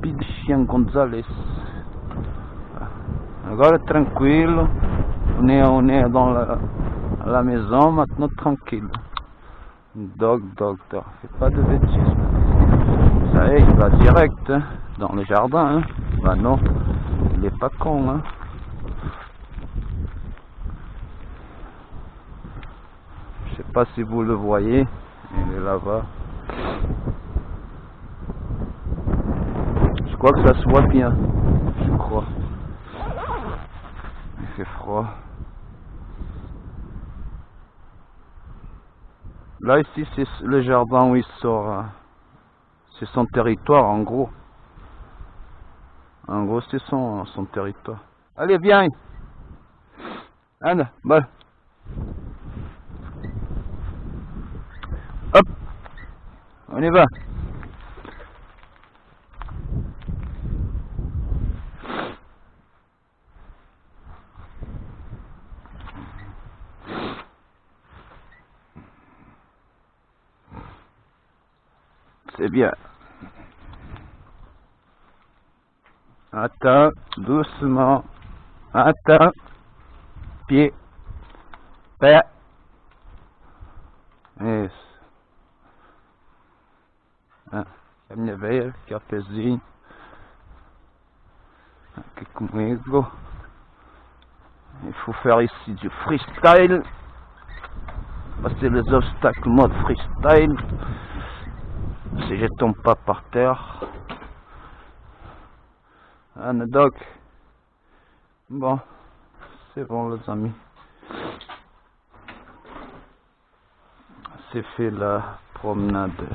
Rapidicien Gonzalez. Agora tranquilo. On est, on est dans la, la maison maintenant tranquille. Dog, dog, dog. Fais pas de bêtises. Ça y est, il va direct hein, dans le jardin. Hein. Bah non, il est pas con. Hein. Je sais pas si vous le voyez. Il est là-bas. Je crois que ça se voit bien. Je crois. Il fait froid. Là, ici, c'est le jardin où il sort. hein. C'est son territoire, en gros. En gros, c'est son, son territoire. Allez, viens. Anne, bon. Hop. On y va. C'est bien. Attends, doucement. Attends. Pied. Pé. Isso. Ah, ó, pezinho. Aqui comigo. Il faut faire ici du freestyle. Passer les obstacles mode freestyle. Si je tombe pas par terre. Anne Doc. Bon, c'est bon les amis. C'est fait la promenade.